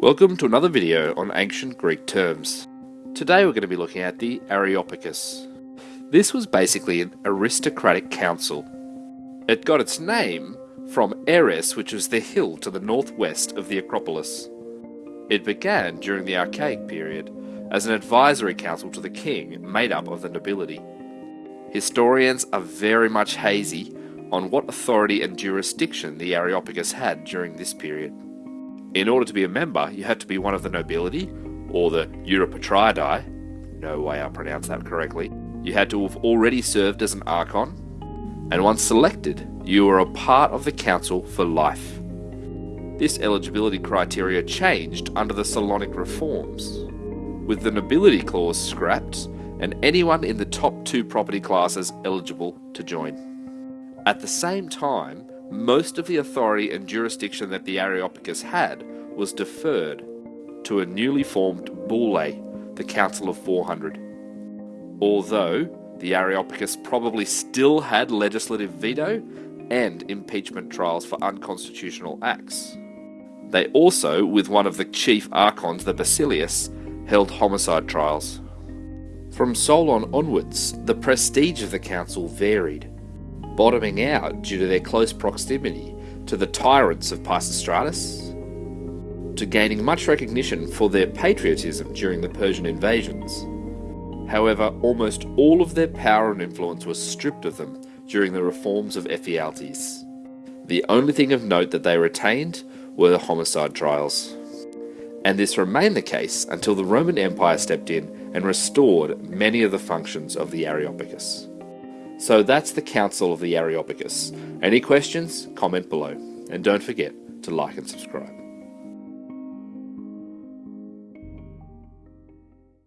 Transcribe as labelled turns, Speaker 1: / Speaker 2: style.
Speaker 1: Welcome to another video on ancient Greek terms. Today we're going to be looking at the Areopagus. This was basically an aristocratic council. It got its name from Ares, which was the hill to the northwest of the Acropolis. It began during the Archaic period as an advisory council to the king made up of the nobility. Historians are very much hazy on what authority and jurisdiction the Areopagus had during this period. In order to be a member, you had to be one of the nobility, or the Europatridae, no way I pronounced that correctly. You had to have already served as an archon, and once selected, you were a part of the council for life. This eligibility criteria changed under the Solonic reforms, with the nobility clause scrapped and anyone in the top two property classes eligible to join. At the same time, most of the authority and jurisdiction that the Areopagus had was deferred to a newly formed boule, the Council of 400. Although the Areopagus probably still had legislative veto and impeachment trials for unconstitutional acts. They also, with one of the chief archons, the Basileus, held homicide trials. From Solon onwards, the prestige of the council varied bottoming out due to their close proximity to the tyrants of Pisistratus, to gaining much recognition for their patriotism during the Persian invasions. However, almost all of their power and influence was stripped of them during the reforms of Ephialtes. The only thing of note that they retained were the homicide trials. And this remained the case until the Roman Empire stepped in and restored many of the functions of the Areopagus. So that's the Council of the Areopagus. Any questions? Comment below. And don't forget to like and subscribe.